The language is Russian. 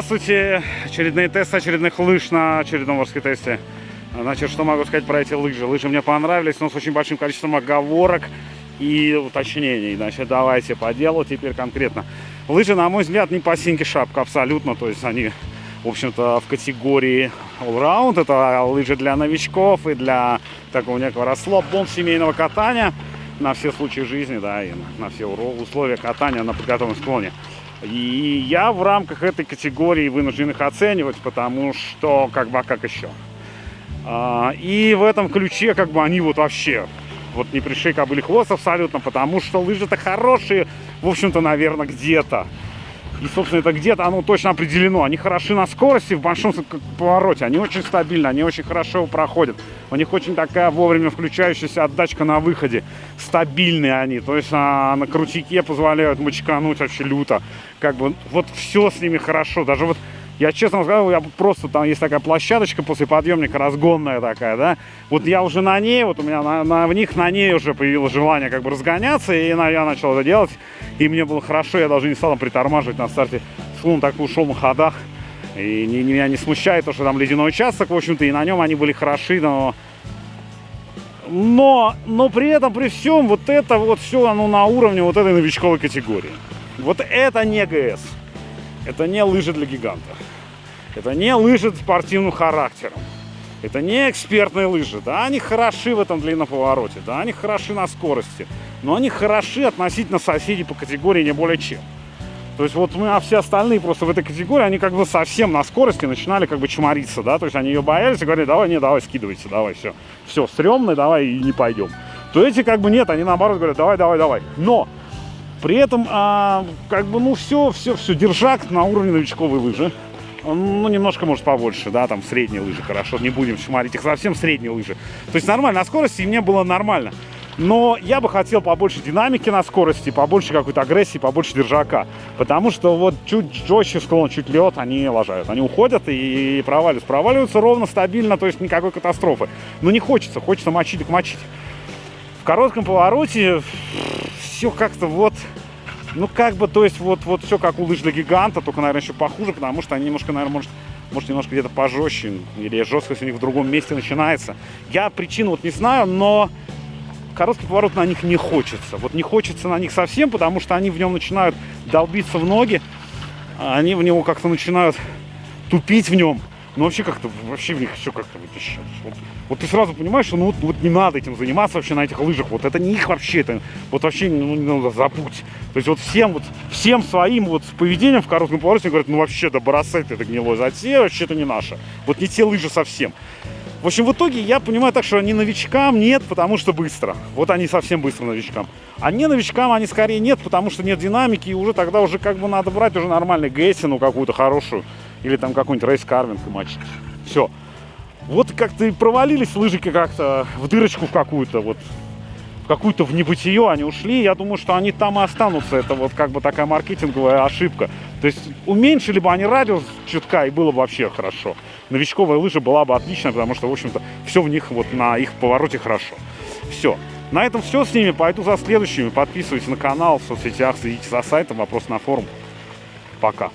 Здравствуйте! Очередные тесты очередных лыж на очередном морском тесте. Значит, что могу сказать про эти лыжи? Лыжи мне понравились, но с очень большим количеством оговорок и уточнений. Значит, давайте по делу теперь конкретно. Лыжи, на мой взгляд, не по синьке шапка абсолютно. То есть они, в общем-то, в категории all-round. Это лыжи для новичков и для такого некого расслабон семейного катания на все случаи жизни, да, и на все условия катания на подготовленном склоне. И я в рамках этой категории вынужден их оценивать, потому что, как бы, а как еще? А, и в этом ключе, как бы, они вот вообще, вот не пришли кобыли хвост абсолютно, потому что лыжи-то хорошие, в общем-то, наверное, где-то. И, собственно, это где-то оно точно определено. Они хороши на скорости в большом повороте. Они очень стабильны, они очень хорошо проходят. У них очень такая вовремя включающаяся отдачка на выходе. Стабильные они. То есть а, на крутике позволяют мочкануть вообще люто. Как бы вот все с ними хорошо. Даже вот я честно сказал, я просто там есть такая площадочка после подъемника, разгонная такая, да. Вот я уже на ней, вот у меня на, на, в них на ней уже появилось желание как бы разгоняться, и на, я начал это делать. И мне было хорошо, я даже не стал там притормаживать на старте. Склон так ушел на ходах. И не, меня не смущает то, что там ледяной участок, в общем-то, и на нем они были хороши, но... Но, но при этом, при всем, вот это вот все, оно на уровне вот этой новичковой категории. Вот это не ГС. Это не лыжи для гигантов. Это не лыжи спортивным характером. Это не экспертные лыжи. Да, они хороши в этом длинном повороте. Да, они хороши на скорости. Но они хороши относительно соседей по категории не более чем. То есть вот мы, а все остальные просто в этой категории, они как бы совсем на скорости начинали как бы чмориться, да, то есть они ее боялись и говорили, давай, не, давай, скидывайте, давай, все, все, стрёмно, давай и не пойдем. То эти как бы нет, они наоборот говорят, давай, давай, давай. Но при этом, а, как бы, ну, все, все, все, держак на уровне новичковой лыжи. Ну, немножко, может, побольше, да, там средние лыжи, хорошо, не будем шмарить их, совсем средние лыжи. То есть нормально, на скорости мне было нормально. Но я бы хотел побольше динамики на скорости, побольше какой-то агрессии, побольше держака. Потому что вот чуть жестче склон, чуть лед, они лажают. Они уходят и проваливаются. Проваливаются ровно, стабильно, то есть никакой катастрофы. Но не хочется, хочется мочить, так мочить. В коротком повороте все как-то вот... Ну, как бы, то есть, вот, вот все как у лыж для гиганта, только, наверное, еще похуже, потому что они немножко, наверное, может, может немножко где-то пожестче, или жесткость у них в другом месте начинается. Я причину вот не знаю, но короткий поворот на них не хочется. Вот не хочется на них совсем, потому что они в нем начинают долбиться в ноги, они в него как-то начинают тупить в нем. Ну, вообще как-то, вообще в них все как-то вот. Вот, ты сразу понимаешь, что ну вот, вот не надо этим заниматься вообще на этих лыжах. Вот это не их вообще, это вот вообще ну, ну, забудь. То есть вот всем вот, всем своим вот поведением в коротком повороте говорят, ну вообще, да бросай ты это гнилое затея, вообще это не наше. Вот не те лыжи совсем. В общем, в итоге я понимаю так, что они новичкам нет, потому что быстро. Вот они совсем быстро новичкам. А не новичкам они скорее нет, потому что нет динамики, и уже тогда уже как бы надо брать уже нормальный Гессину какую-то хорошую. Или там какой-нибудь рейс карвинг и мочить. Все. Вот как-то и провалились лыжики как-то в дырочку в какую-то, вот в какую-то в небытие они ушли. Я думаю, что они там и останутся. Это вот как бы такая маркетинговая ошибка. То есть уменьшили бы они радиус чутка, и было бы вообще хорошо. Новичковая лыжа была бы отличная, потому что, в общем-то, все в них вот на их повороте хорошо. Все. На этом все с ними. Пойду за следующими. Подписывайтесь на канал в соцсетях, следите за сайтом. Вопрос на форум. Пока.